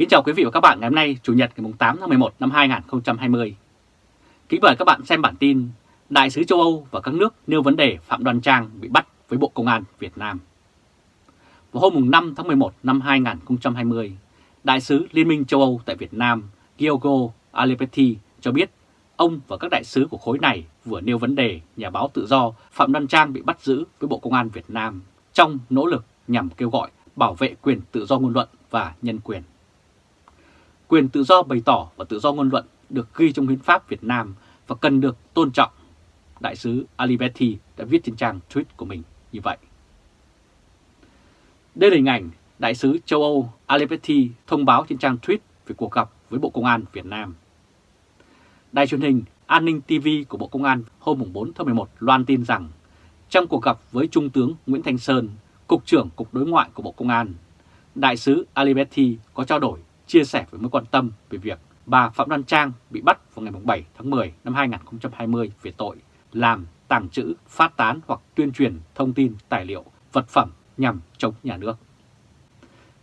Kính chào quý vị và các bạn ngày hôm nay Chủ nhật ngày 8 tháng 11 năm 2020. Kính mời các bạn xem bản tin Đại sứ châu Âu và các nước nêu vấn đề Phạm Đoan Trang bị bắt với Bộ Công an Việt Nam. Vào hôm 5 tháng 11 năm 2020, Đại sứ Liên minh châu Âu tại Việt Nam Giogo Alepetti cho biết ông và các đại sứ của khối này vừa nêu vấn đề nhà báo tự do Phạm Đoan Trang bị bắt giữ với Bộ Công an Việt Nam trong nỗ lực nhằm kêu gọi bảo vệ quyền tự do ngôn luận và nhân quyền. Quyền tự do bày tỏ và tự do ngôn luận được ghi trong hiến pháp Việt Nam và cần được tôn trọng. Đại sứ Aliberti đã viết trên trang tweet của mình như vậy. Đây là hình ảnh Đại sứ châu Âu Aliberti thông báo trên trang tweet về cuộc gặp với Bộ Công an Việt Nam. Đài truyền hình An ninh TV của Bộ Công an hôm 4 tháng 11 loan tin rằng trong cuộc gặp với Trung tướng Nguyễn Thanh Sơn, Cục trưởng Cục Đối ngoại của Bộ Công an, Đại sứ Aliberti có trao đổi, chia sẻ với mối quan tâm về việc bà Phạm Đoan Trang bị bắt vào ngày 7 tháng 10 năm 2020 về tội làm, tàng trữ, phát tán hoặc tuyên truyền thông tin, tài liệu, vật phẩm nhằm chống nhà nước.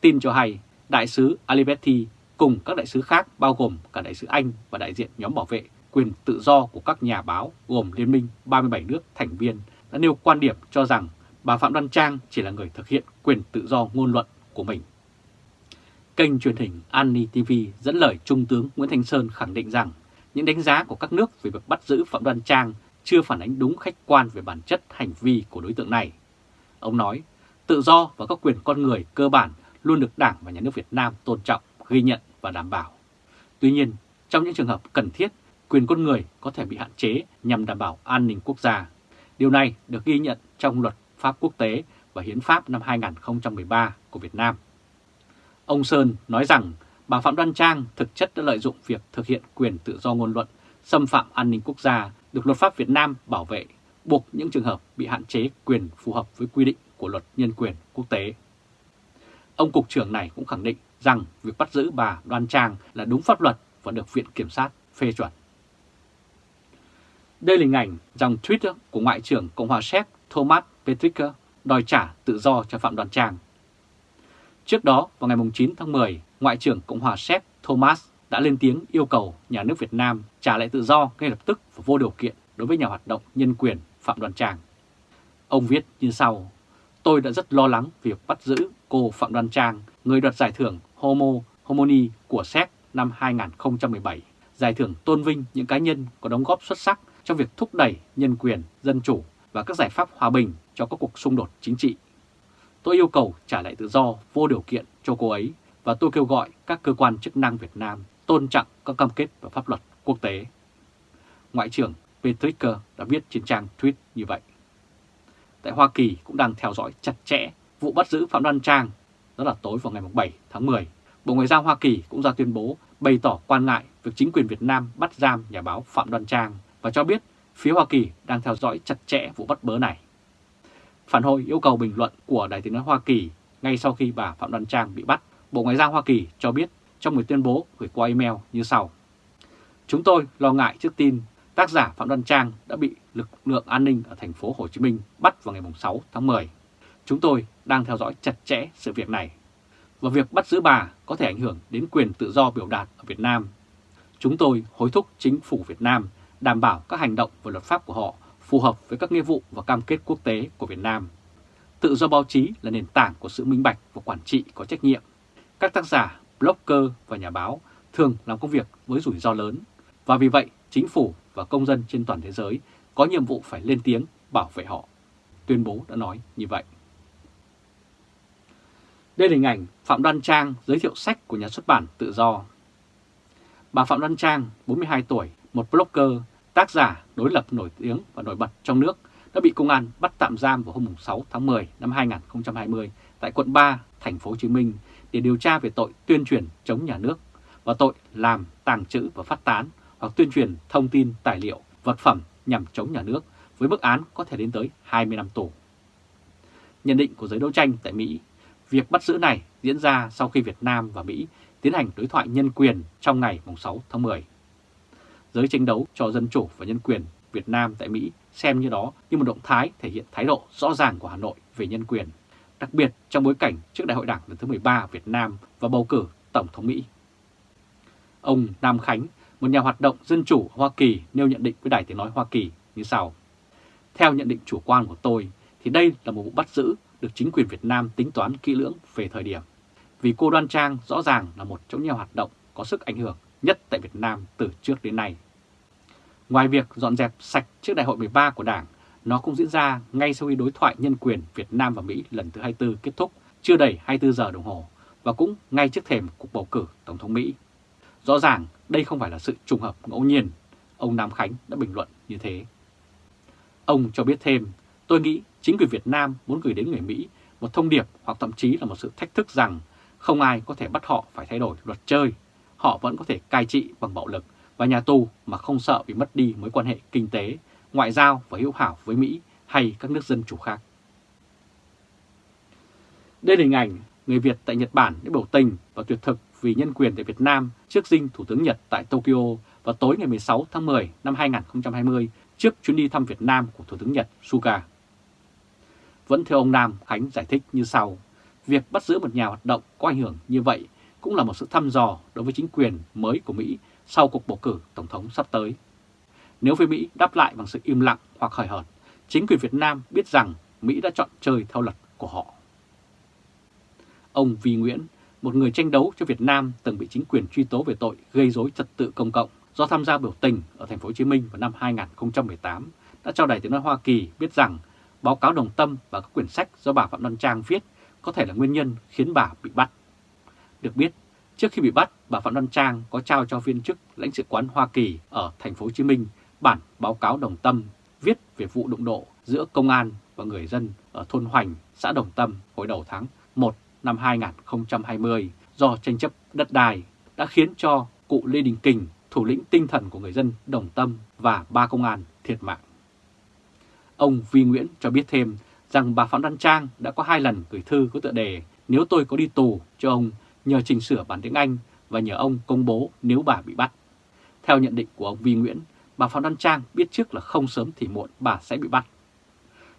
Tin cho hay, Đại sứ Aliberti cùng các đại sứ khác bao gồm cả đại sứ Anh và đại diện nhóm bảo vệ quyền tự do của các nhà báo gồm Liên minh 37 nước thành viên đã nêu quan điểm cho rằng bà Phạm Đoan Trang chỉ là người thực hiện quyền tự do ngôn luận của mình. Kênh truyền hình Anni TV dẫn lời Trung tướng Nguyễn Thanh Sơn khẳng định rằng những đánh giá của các nước về việc bắt giữ Phạm Đoan Trang chưa phản ánh đúng khách quan về bản chất hành vi của đối tượng này. Ông nói, tự do và các quyền con người cơ bản luôn được Đảng và Nhà nước Việt Nam tôn trọng, ghi nhận và đảm bảo. Tuy nhiên, trong những trường hợp cần thiết, quyền con người có thể bị hạn chế nhằm đảm bảo an ninh quốc gia. Điều này được ghi nhận trong luật pháp quốc tế và hiến pháp năm 2013 của Việt Nam. Ông Sơn nói rằng bà Phạm Đoan Trang thực chất đã lợi dụng việc thực hiện quyền tự do ngôn luận, xâm phạm an ninh quốc gia được luật pháp Việt Nam bảo vệ, buộc những trường hợp bị hạn chế quyền phù hợp với quy định của luật nhân quyền quốc tế. Ông Cục trưởng này cũng khẳng định rằng việc bắt giữ bà Đoan Trang là đúng pháp luật và được Viện Kiểm sát phê chuẩn. Đây là hình ảnh dòng Twitter của Ngoại trưởng Cộng hòa Séc Thomas Petrick đòi trả tự do cho Phạm Đoan Trang. Trước đó, vào ngày 9 tháng 10, Ngoại trưởng Cộng hòa Séc Thomas đã lên tiếng yêu cầu nhà nước Việt Nam trả lại tự do ngay lập tức và vô điều kiện đối với nhà hoạt động nhân quyền Phạm Đoàn Trang. Ông viết như sau, tôi đã rất lo lắng việc bắt giữ cô Phạm Đoàn Trang, người đoạt giải thưởng Homo Homoni của Séc năm 2017, giải thưởng tôn vinh những cá nhân có đóng góp xuất sắc trong việc thúc đẩy nhân quyền, dân chủ và các giải pháp hòa bình cho các cuộc xung đột chính trị. Tôi yêu cầu trả lại tự do vô điều kiện cho cô ấy và tôi kêu gọi các cơ quan chức năng Việt Nam tôn trọng các cam kết và pháp luật quốc tế. Ngoại trưởng Petricker đã viết trên trang tweet như vậy. Tại Hoa Kỳ cũng đang theo dõi chặt chẽ vụ bắt giữ Phạm Đoan Trang, đó là tối vào ngày 7 tháng 10. Bộ Ngoại giao Hoa Kỳ cũng ra tuyên bố bày tỏ quan ngại việc chính quyền Việt Nam bắt giam nhà báo Phạm Đoan Trang và cho biết phía Hoa Kỳ đang theo dõi chặt chẽ vụ bắt bớ này. Phản hồi yêu cầu bình luận của Đại tiếng nói Hoa Kỳ ngay sau khi bà Phạm Đoan Trang bị bắt, Bộ Ngoại giao Hoa Kỳ cho biết trong một tuyên bố gửi qua email như sau. Chúng tôi lo ngại trước tin tác giả Phạm Đoan Trang đã bị lực lượng an ninh ở thành phố Hồ Chí Minh bắt vào ngày 6 tháng 10. Chúng tôi đang theo dõi chặt chẽ sự việc này. Và việc bắt giữ bà có thể ảnh hưởng đến quyền tự do biểu đạt ở Việt Nam. Chúng tôi hối thúc chính phủ Việt Nam đảm bảo các hành động và luật pháp của họ phù hợp với các nghĩa vụ và cam kết quốc tế của Việt Nam. Tự do báo chí là nền tảng của sự minh bạch và quản trị có trách nhiệm. Các tác giả, blogger và nhà báo thường làm công việc với rủi ro lớn và vì vậy chính phủ và công dân trên toàn thế giới có nhiệm vụ phải lên tiếng bảo vệ họ. Tuyên bố đã nói như vậy. Đây là hình ảnh Phạm Đoan Trang giới thiệu sách của nhà xuất bản Tự Do. Bà Phạm Đoan Trang, 42 tuổi, một blogger, tác giả đối lập nổi tiếng và nổi bật trong nước, đã bị công an bắt tạm giam vào hôm 6 tháng 10 năm 2020 tại quận 3, thành phố Hồ Chí Minh để điều tra về tội tuyên truyền chống nhà nước và tội làm, tàng trữ và phát tán hoặc tuyên truyền thông tin, tài liệu, vật phẩm nhằm chống nhà nước với mức án có thể đến tới 20 năm tù. Nhận định của giới đấu tranh tại Mỹ, việc bắt giữ này diễn ra sau khi Việt Nam và Mỹ tiến hành đối thoại nhân quyền trong ngày 6 tháng 10. Giới tranh đấu cho dân chủ và nhân quyền Việt Nam tại Mỹ xem như đó như một động thái thể hiện thái độ rõ ràng của Hà Nội về nhân quyền, đặc biệt trong bối cảnh trước Đại hội Đảng lần thứ 13 Việt Nam và bầu cử Tổng thống Mỹ. Ông Nam Khánh, một nhà hoạt động dân chủ Hoa Kỳ nêu nhận định với Đài Tiếng Nói Hoa Kỳ như sau. Theo nhận định chủ quan của tôi thì đây là một vụ bắt giữ được chính quyền Việt Nam tính toán kỹ lưỡng về thời điểm. Vì cô Đoan Trang rõ ràng là một trong những hoạt động có sức ảnh hưởng nhất tại Việt Nam từ trước đến nay. Ngoài việc dọn dẹp sạch trước đại hội 13 của Đảng, nó cũng diễn ra ngay sau khi đối thoại nhân quyền Việt Nam và Mỹ lần thứ 24 kết thúc chưa đầy 24 giờ đồng hồ và cũng ngay trước thềm cuộc bầu cử Tổng thống Mỹ. Rõ ràng đây không phải là sự trùng hợp ngẫu nhiên, ông Nam Khánh đã bình luận như thế. Ông cho biết thêm, tôi nghĩ chính quyền Việt Nam muốn gửi đến người Mỹ một thông điệp hoặc thậm chí là một sự thách thức rằng không ai có thể bắt họ phải thay đổi luật chơi. Họ vẫn có thể cai trị bằng bạo lực và nhà tù mà không sợ bị mất đi mối quan hệ kinh tế, ngoại giao và hữu hảo với Mỹ hay các nước dân chủ khác. Đây là hình ảnh người Việt tại Nhật Bản đã biểu tình và tuyệt thực vì nhân quyền tại Việt Nam trước dinh Thủ tướng Nhật tại Tokyo vào tối ngày 16 tháng 10 năm 2020 trước chuyến đi thăm Việt Nam của Thủ tướng Nhật Suga. Vẫn theo ông Nam Khánh giải thích như sau, việc bắt giữ một nhà hoạt động có ảnh hưởng như vậy cũng là một sự thăm dò đối với chính quyền mới của Mỹ sau cuộc bầu cử Tổng thống sắp tới. Nếu phía Mỹ đáp lại bằng sự im lặng hoặc hời hợt, chính quyền Việt Nam biết rằng Mỹ đã chọn chơi theo luật của họ. Ông Vi Nguyễn, một người tranh đấu cho Việt Nam từng bị chính quyền truy tố về tội gây rối trật tự công cộng do tham gia biểu tình ở thành phố Hồ Chí Minh vào năm 2018, đã cho Đài Tiếng nói Hoa Kỳ biết rằng báo cáo đồng tâm và các quyển sách do bà Phạm Đoan Trang viết có thể là nguyên nhân khiến bà bị bắt. Được biết, trước khi bị bắt, bà Phạm Đoan Trang có trao cho viên chức lãnh sự quán Hoa Kỳ ở thành phố Hồ Chí Minh bản báo cáo đồng tâm viết về vụ đụng độ giữa công an và người dân ở thôn Hoành, xã Đồng Tâm hồi đầu tháng 1 năm 2020 do tranh chấp đất đai đã khiến cho cụ Lê Đình Kình, thủ lĩnh tinh thần của người dân Đồng Tâm và ba công an thiệt mạng. Ông Vi Nguyễn cho biết thêm rằng bà Phạm Đăng Trang đã có hai lần gửi thư có tựa đề nếu tôi có đi tù cho ông nhờ chỉnh sửa bản tiếng Anh và nhờ ông công bố nếu bà bị bắt. Theo nhận định của ông Vi Nguyễn, bà Phạm Đoan Trang biết trước là không sớm thì muộn bà sẽ bị bắt.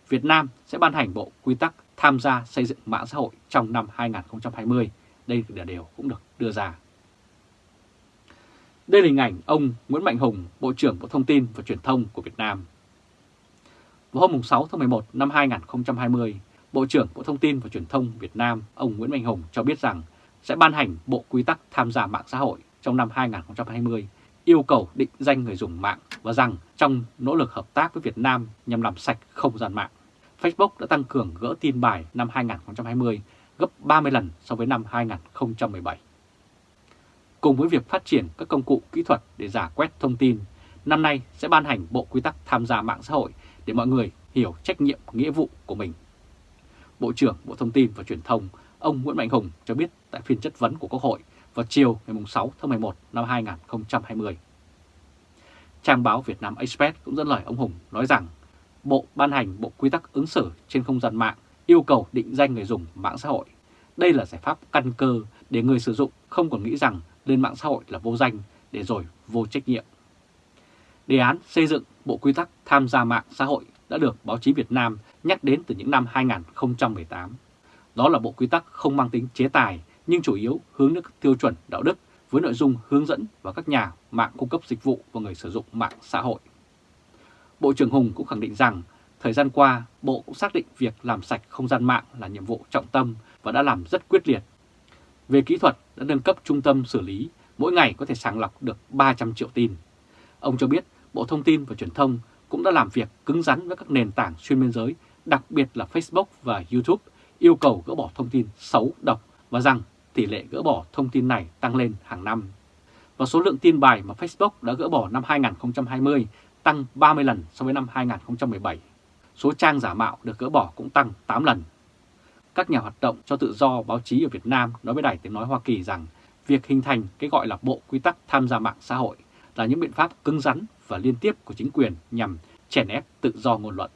Việt Nam sẽ ban hành bộ quy tắc tham gia xây dựng mạng xã hội trong năm 2020. Đây là điều cũng được đưa ra. Đây là hình ảnh ông Nguyễn Mạnh Hùng, Bộ trưởng Bộ Thông tin và Truyền thông của Việt Nam. Vào hôm 6 tháng 11 năm 2020, Bộ trưởng Bộ Thông tin và Truyền thông Việt Nam, ông Nguyễn Mạnh Hùng cho biết rằng sẽ ban hành bộ quy tắc tham gia mạng xã hội trong năm 2020, yêu cầu định danh người dùng mạng và rằng trong nỗ lực hợp tác với Việt Nam nhằm làm sạch không gian mạng, Facebook đã tăng cường gỡ tin bài năm 2020 gấp 30 lần so với năm 2017. Cùng với việc phát triển các công cụ kỹ thuật để giả quét thông tin, năm nay sẽ ban hành bộ quy tắc tham gia mạng xã hội để mọi người hiểu trách nhiệm nghĩa vụ của mình. Bộ trưởng Bộ Thông tin và Truyền thông ông Nguyễn Mạnh Hùng cho biết tại phiên chất vấn của Quốc hội vào chiều ngày 6 tháng 11 năm 2020. Trang báo Việt Nam Express cũng dẫn lời ông Hùng nói rằng, Bộ ban hành Bộ Quy tắc ứng xử trên không gian mạng yêu cầu định danh người dùng mạng xã hội. Đây là giải pháp căn cơ để người sử dụng không còn nghĩ rằng lên mạng xã hội là vô danh để rồi vô trách nhiệm. Đề án xây dựng Bộ Quy tắc tham gia mạng xã hội đã được báo chí Việt Nam nhắc đến từ những năm 2018. Đó là bộ quy tắc không mang tính chế tài nhưng chủ yếu hướng đến các tiêu chuẩn đạo đức với nội dung hướng dẫn và các nhà mạng cung cấp dịch vụ và người sử dụng mạng xã hội. Bộ trưởng Hùng cũng khẳng định rằng thời gian qua Bộ cũng xác định việc làm sạch không gian mạng là nhiệm vụ trọng tâm và đã làm rất quyết liệt. Về kỹ thuật đã nâng cấp trung tâm xử lý, mỗi ngày có thể sàng lọc được 300 triệu tin. Ông cho biết Bộ Thông tin và Truyền thông cũng đã làm việc cứng rắn với các nền tảng xuyên biên giới, đặc biệt là Facebook và YouTube, yêu cầu gỡ bỏ thông tin xấu, độc và rằng tỷ lệ gỡ bỏ thông tin này tăng lên hàng năm. Và số lượng tin bài mà Facebook đã gỡ bỏ năm 2020 tăng 30 lần so với năm 2017. Số trang giả mạo được gỡ bỏ cũng tăng 8 lần. Các nhà hoạt động cho tự do báo chí ở Việt Nam nói với Đài Tiếng Nói Hoa Kỳ rằng việc hình thành cái gọi là Bộ Quy tắc tham gia mạng xã hội là những biện pháp cứng rắn và liên tiếp của chính quyền nhằm chèn ép tự do ngôn luận.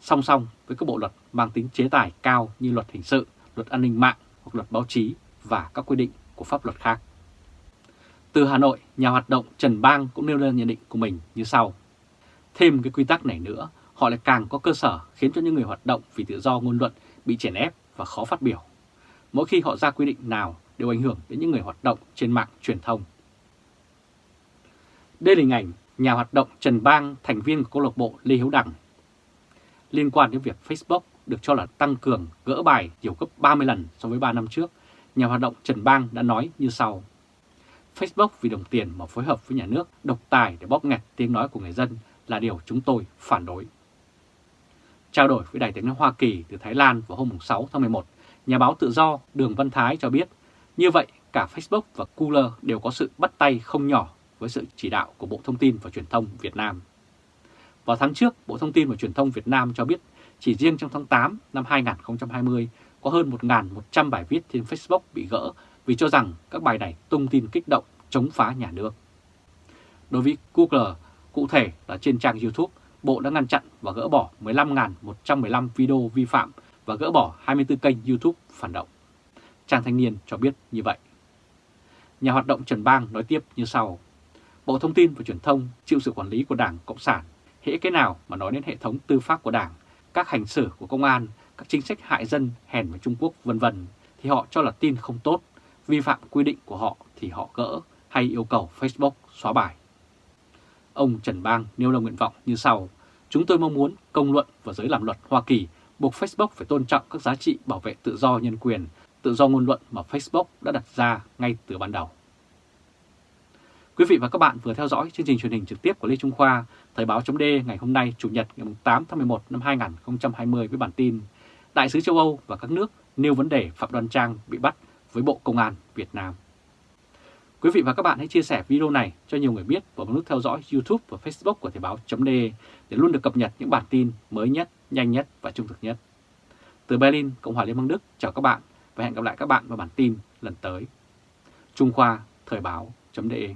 Song song với các bộ luật mang tính chế tài cao như luật hình sự, luật an ninh mạng hoặc luật báo chí và các quy định của pháp luật khác. Từ Hà Nội, nhà hoạt động Trần Bang cũng nêu lên nhận định của mình như sau. Thêm cái quy tắc này nữa, họ lại càng có cơ sở khiến cho những người hoạt động vì tự do ngôn luận bị chèn ép và khó phát biểu. Mỗi khi họ ra quy định nào đều ảnh hưởng đến những người hoạt động trên mạng truyền thông. Đây là hình ảnh nhà hoạt động Trần Bang, thành viên của câu lạc bộ Lê Hiếu Đằng. Liên quan đến việc Facebook được cho là tăng cường gỡ bài nhiều gấp 30 lần so với 3 năm trước, nhà hoạt động Trần Bang đã nói như sau. Facebook vì đồng tiền mà phối hợp với nhà nước độc tài để bóp nghẹt tiếng nói của người dân là điều chúng tôi phản đối. Trao đổi với Đài tiếng nói Hoa Kỳ từ Thái Lan vào hôm 6 tháng 11, nhà báo tự do Đường Văn Thái cho biết như vậy cả Facebook và Cooler đều có sự bắt tay không nhỏ với sự chỉ đạo của Bộ Thông tin và Truyền thông Việt Nam. Vào tháng trước, Bộ Thông tin và Truyền thông Việt Nam cho biết chỉ riêng trong tháng 8 năm 2020 có hơn 1.100 bài viết trên Facebook bị gỡ vì cho rằng các bài này tung tin kích động chống phá nhà nước. Đối với Google, cụ thể là trên trang YouTube, Bộ đã ngăn chặn và gỡ bỏ 15.115 video vi phạm và gỡ bỏ 24 kênh YouTube phản động. Trang Thanh Niên cho biết như vậy. Nhà hoạt động Trần Bang nói tiếp như sau. Bộ Thông tin và Truyền thông chịu sự quản lý của Đảng Cộng sản. Hễ cái nào mà nói đến hệ thống tư pháp của Đảng, các hành xử của công an, các chính sách hại dân, hèn với Trung Quốc vân vân thì họ cho là tin không tốt, vi phạm quy định của họ thì họ gỡ hay yêu cầu Facebook xóa bài. Ông Trần Bang nêu ra nguyện vọng như sau. Chúng tôi mong muốn công luận và giới làm luật Hoa Kỳ buộc Facebook phải tôn trọng các giá trị bảo vệ tự do nhân quyền, tự do ngôn luận mà Facebook đã đặt ra ngay từ ban đầu. Quý vị và các bạn vừa theo dõi chương trình truyền hình trực tiếp của Lê Trung Khoa, Thời báo chấm ngày hôm nay Chủ nhật ngày 8 tháng 11 năm 2020 với bản tin Đại sứ châu Âu và các nước nêu vấn đề Phạm Đoan Trang bị bắt với Bộ Công an Việt Nam. Quý vị và các bạn hãy chia sẻ video này cho nhiều người biết và bấm nút theo dõi YouTube và Facebook của Thời báo de để luôn được cập nhật những bản tin mới nhất, nhanh nhất và trung thực nhất. Từ Berlin, Cộng hòa Liên bang Đức, chào các bạn và hẹn gặp lại các bạn vào bản tin lần tới. Trung Khoa Thời báo de